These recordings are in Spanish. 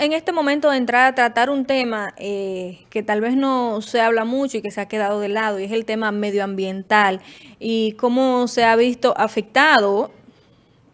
En este momento de entrar a tratar un tema eh, que tal vez no se habla mucho y que se ha quedado de lado, y es el tema medioambiental y cómo se ha visto afectado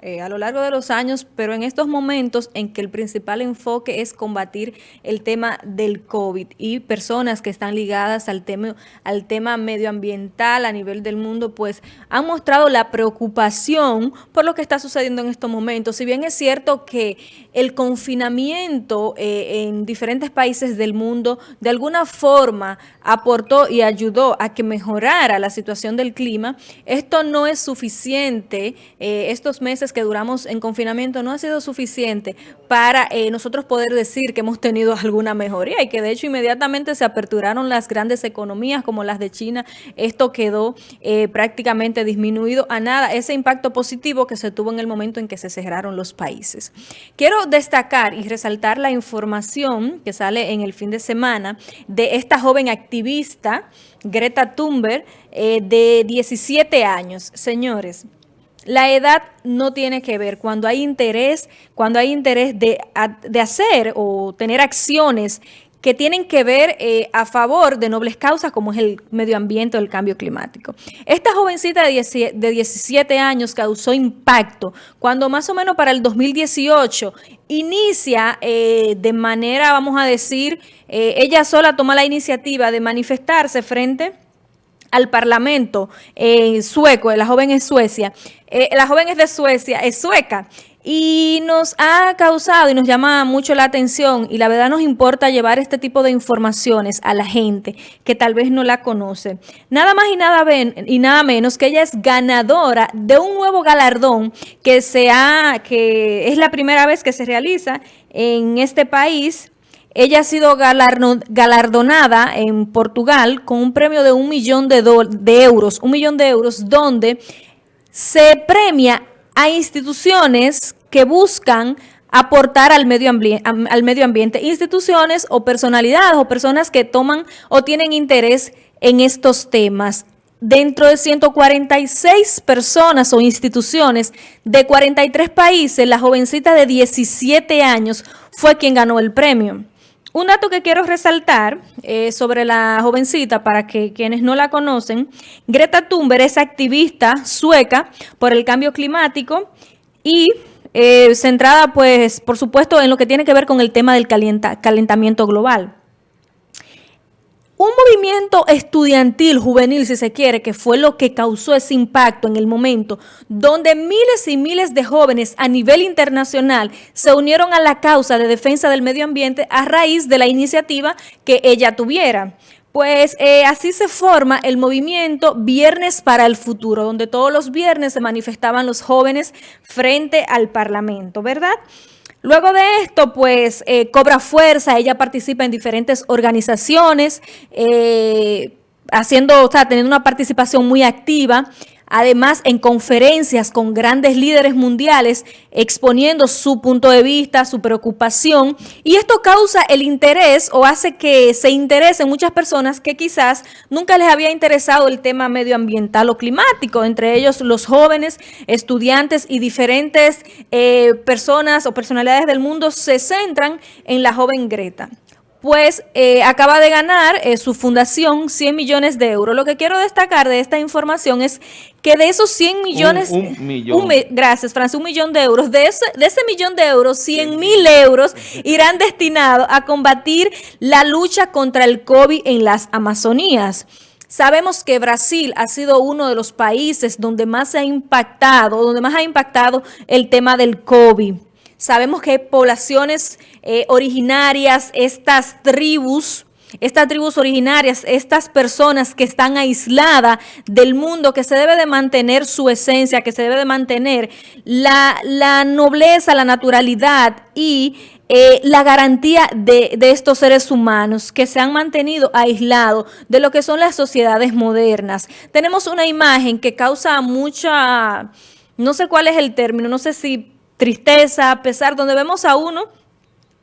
eh, a lo largo de los años, pero en estos momentos en que el principal enfoque es combatir el tema del COVID y personas que están ligadas al tema, al tema medioambiental a nivel del mundo, pues han mostrado la preocupación por lo que está sucediendo en estos momentos. Si bien es cierto que el confinamiento eh, en diferentes países del mundo de alguna forma aportó y ayudó a que mejorara la situación del clima, esto no es suficiente, eh, estos meses que duramos en confinamiento no ha sido suficiente para eh, nosotros poder decir que hemos tenido alguna mejoría y que de hecho inmediatamente se aperturaron las grandes economías como las de China. Esto quedó eh, prácticamente disminuido a nada, ese impacto positivo que se tuvo en el momento en que se cerraron los países. Quiero destacar y resaltar la información que sale en el fin de semana de esta joven activista, Greta Thunberg, eh, de 17 años. Señores, la edad no tiene que ver. Cuando hay interés, cuando hay interés de, hacer o tener acciones que tienen que ver eh, a favor de nobles causas como es el medio ambiente o el cambio climático. Esta jovencita de, 17 años causó impacto cuando más o menos para el 2018 inicia eh, de manera, vamos a decir, eh, ella sola toma la iniciativa de manifestarse frente al parlamento en sueco, la joven es Suecia, eh, la joven es de Suecia, es sueca, y nos ha causado y nos llama mucho la atención y la verdad nos importa llevar este tipo de informaciones a la gente que tal vez no la conoce. Nada más y nada, y nada menos que ella es ganadora de un nuevo galardón que, se que es la primera vez que se realiza en este país ella ha sido galardonada en Portugal con un premio de un millón de, euros, un millón de euros, donde se premia a instituciones que buscan aportar al medio, al medio ambiente, instituciones o personalidades o personas que toman o tienen interés en estos temas. Dentro de 146 personas o instituciones de 43 países, la jovencita de 17 años fue quien ganó el premio. Un dato que quiero resaltar eh, sobre la jovencita, para que quienes no la conocen, Greta Thunberg es activista sueca por el cambio climático y eh, centrada, pues, por supuesto, en lo que tiene que ver con el tema del calentamiento global. Movimiento estudiantil, juvenil, si se quiere, que fue lo que causó ese impacto en el momento, donde miles y miles de jóvenes a nivel internacional se unieron a la causa de defensa del medio ambiente a raíz de la iniciativa que ella tuviera. Pues eh, así se forma el movimiento Viernes para el Futuro, donde todos los viernes se manifestaban los jóvenes frente al Parlamento, ¿verdad?, Luego de esto, pues, eh, cobra fuerza, ella participa en diferentes organizaciones, eh, haciendo, o sea, teniendo una participación muy activa además en conferencias con grandes líderes mundiales exponiendo su punto de vista, su preocupación y esto causa el interés o hace que se interesen muchas personas que quizás nunca les había interesado el tema medioambiental o climático, entre ellos los jóvenes, estudiantes y diferentes eh, personas o personalidades del mundo se centran en la joven Greta pues eh, acaba de ganar eh, su fundación 100 millones de euros. Lo que quiero destacar de esta información es que de esos 100 millones... Un, millón. gracias, Francis, un millón de euros. De ese, de ese millón de euros, 100 mil euros irán destinados a combatir la lucha contra el COVID en las Amazonías. Sabemos que Brasil ha sido uno de los países donde más se ha impactado, donde más ha impactado el tema del COVID. Sabemos que poblaciones eh, originarias, estas tribus, estas tribus originarias, estas personas que están aisladas del mundo, que se debe de mantener su esencia, que se debe de mantener la, nobleza, la naturalidad y eh, la garantía de, de, estos seres humanos que se han mantenido aislados de lo que son las sociedades modernas. Tenemos una imagen que causa mucha, no sé cuál es el término, no sé si tristeza, pesar, donde vemos a uno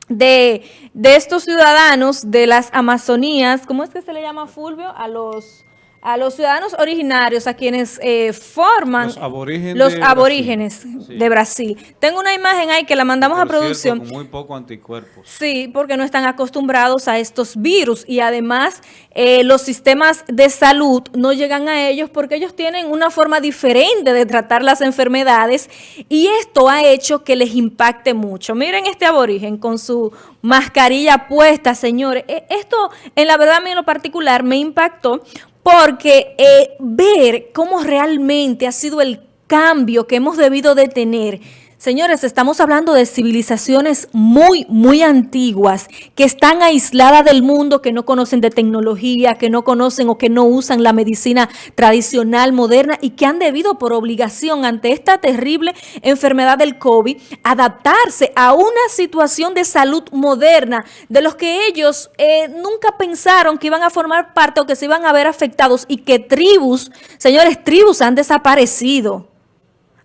de, estos ciudadanos de las Amazonías, ¿cómo es que se le llama Fulvio? A los a los ciudadanos originarios, a quienes eh, forman los aborígenes, los de, aborígenes Brasil. Sí. de Brasil. Tengo una imagen ahí que la mandamos Por a producción. Cierto, con muy poco anticuerpos. Sí, porque no están acostumbrados a estos virus y además eh, los sistemas de salud no llegan a ellos porque ellos tienen una forma diferente de tratar las enfermedades y esto ha hecho que les impacte mucho. Miren este aborigen con su mascarilla puesta, señores. E, esto, en la verdad, a mí en lo particular me impactó porque eh, ver cómo realmente ha sido el cambio que hemos debido de tener Señores, estamos hablando de civilizaciones muy, muy antiguas que están aisladas del mundo, que no conocen de tecnología, que no conocen o que no usan la medicina tradicional, moderna y que han debido por obligación ante esta terrible enfermedad del COVID adaptarse a una situación de salud moderna de los que ellos eh, nunca pensaron que iban a formar parte o que se iban a ver afectados y que tribus, señores, tribus han desaparecido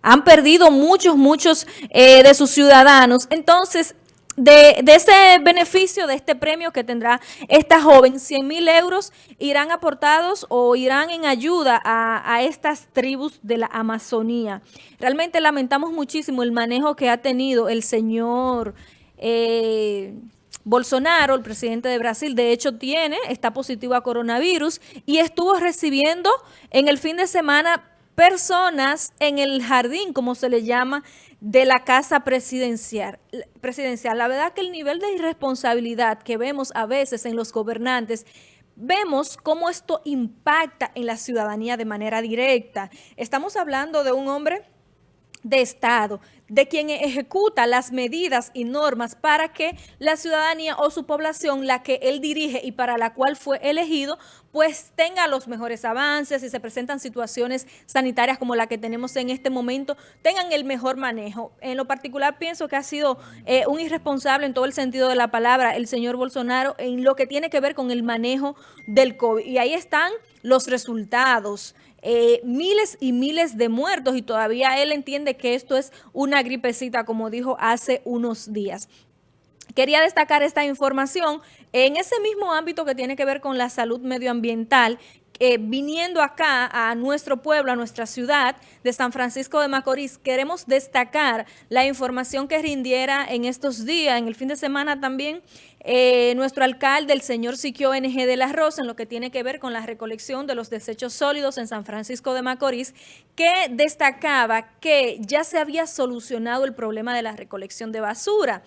han perdido muchos, muchos eh, de sus ciudadanos. Entonces, de, ese beneficio, de este premio que tendrá esta joven, 100 mil euros irán aportados o irán en ayuda a, a, estas tribus de la Amazonía. Realmente lamentamos muchísimo el manejo que ha tenido el señor... Eh, Bolsonaro, el presidente de Brasil, de hecho tiene, está positivo a coronavirus y estuvo recibiendo en el fin de semana personas en el jardín, como se le llama, de la casa presidencial. presidencial. La verdad que el nivel de irresponsabilidad que vemos a veces en los gobernantes vemos cómo esto impacta en la ciudadanía de manera directa. Estamos hablando de un hombre de Estado, de quien ejecuta las medidas y normas para que la ciudadanía o su población, la que él dirige y para la cual fue elegido, pues tenga los mejores avances y se presentan situaciones sanitarias como la que tenemos en este momento, tengan el mejor manejo. En lo particular pienso que ha sido eh, un irresponsable en todo el sentido de la palabra el señor Bolsonaro en lo que tiene que ver con el manejo del COVID. Y ahí están los resultados. Eh, miles y miles de muertos y todavía él entiende que esto es una gripecita, como dijo hace unos días. Quería destacar esta información en ese mismo ámbito que tiene que ver con la salud medioambiental, eh, viniendo acá a nuestro pueblo, a nuestra ciudad de San Francisco de Macorís, queremos destacar la información que rindiera en estos días, en el fin de semana también, eh, nuestro alcalde, el señor Siquio NG de la Rosa, en lo que tiene que ver con la recolección de los desechos sólidos en San Francisco de Macorís, que destacaba que ya se había solucionado el problema de la recolección de basura.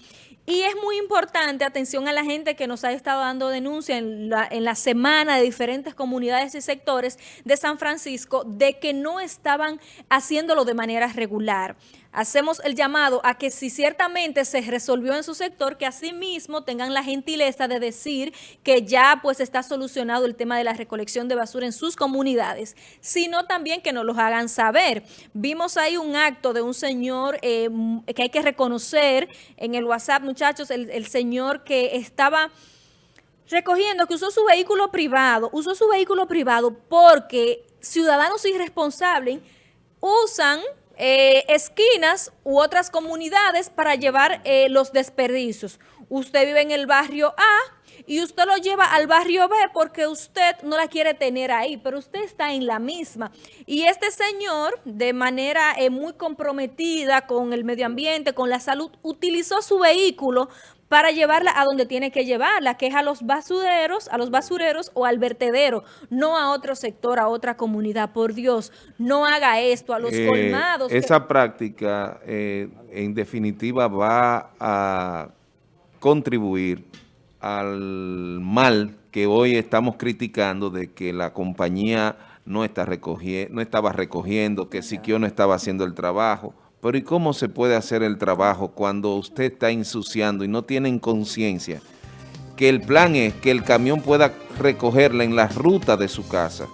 Y es muy importante, atención a la gente que nos ha estado dando denuncia en la, en la semana de diferentes comunidades y sectores de San Francisco de que no estaban haciéndolo de manera regular hacemos el llamado a que si ciertamente se resolvió en su sector, que asimismo tengan la gentileza de decir que ya pues está solucionado el tema de la recolección de basura en sus comunidades, sino también que nos lo hagan saber. Vimos ahí un acto de un señor eh, que hay que reconocer en el WhatsApp, muchachos, el, el señor que estaba recogiendo, que usó su vehículo privado, usó su vehículo privado porque ciudadanos irresponsables usan eh, esquinas u otras comunidades para llevar eh, los desperdicios. Usted vive en el barrio A y usted lo lleva al barrio B porque usted no la quiere tener ahí, pero usted está en la misma. Y este señor, de manera eh, muy comprometida con el medio ambiente, con la salud, utilizó su vehículo para llevarla a donde tiene que llevarla, que es a los basureros, a los basureros o al vertedero, no a otro sector, a otra comunidad. Por Dios, no haga esto a los eh, colmados. Esa que... práctica, eh, en definitiva, va a contribuir al mal que hoy estamos criticando de que la compañía no, está recogiendo, no estaba recogiendo, que Siquio no estaba haciendo el trabajo. Pero ¿y cómo se puede hacer el trabajo cuando usted está ensuciando y no tienen conciencia? Que el plan es que el camión pueda recogerla en la ruta de su casa.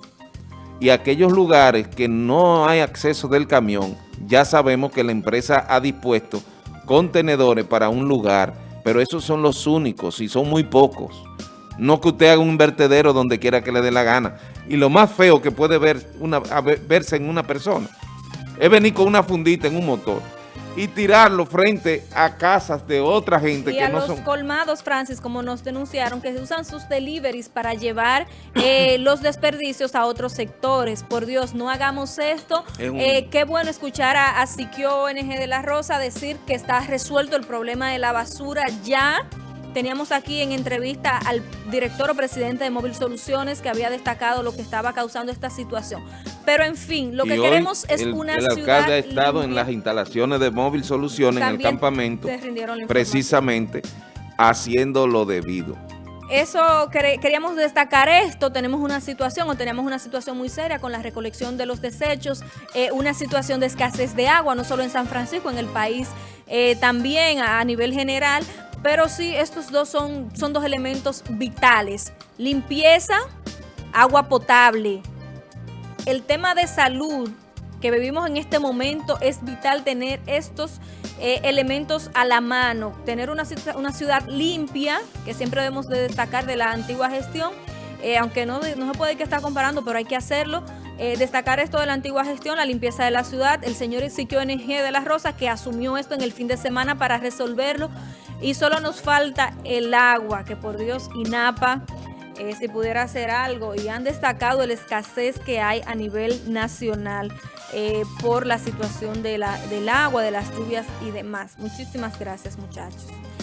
Y aquellos lugares que no hay acceso del camión, ya sabemos que la empresa ha dispuesto contenedores para un lugar, pero esos son los únicos y son muy pocos. No que usted haga un vertedero donde quiera que le dé la gana. Y lo más feo que puede ver verse en una persona es venir con una fundita en un motor y tirarlo frente a casas de otra gente y que a no los son... colmados, Francis, como nos denunciaron, que usan sus deliveries para llevar eh, los desperdicios a otros sectores. Por Dios, no hagamos esto. Un... Eh, qué bueno escuchar a, a Siquio ONG de la Rosa decir que está resuelto el problema de la basura ya Teníamos aquí en entrevista al director o presidente de Móvil Soluciones que había destacado lo que estaba causando esta situación. Pero en fin, lo y que queremos es el, una el ciudad... El alcalde ha estado en las instalaciones de Móvil Soluciones, en el campamento, precisamente haciendo lo debido. Eso queríamos destacar esto, tenemos una situación o tenemos una situación muy seria con la recolección de los desechos, eh, una situación de escasez de agua, no solo en San Francisco, en el país eh, también a, a nivel general, pero sí, estos dos son, son dos elementos vitales. Limpieza, agua potable. El tema de salud que vivimos en este momento es vital tener estos eh, elementos a la mano. Tener una, una, ciudad limpia, que siempre debemos de destacar de la antigua gestión, eh, aunque no, no se puede que estar comparando, pero hay que hacerlo. Eh, destacar esto de la antigua gestión, la limpieza de la ciudad, el señor Ezequiel NG de la Rosa, que asumió esto en el fin de semana para resolverlo y solo nos falta el agua, que por Dios INAPA, eh, si pudiera hacer algo, y han destacado la escasez que hay a nivel nacional eh, por la situación del agua, de las lluvias y demás. Muchísimas gracias, muchachos.